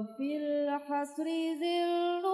وفي الحسر ذل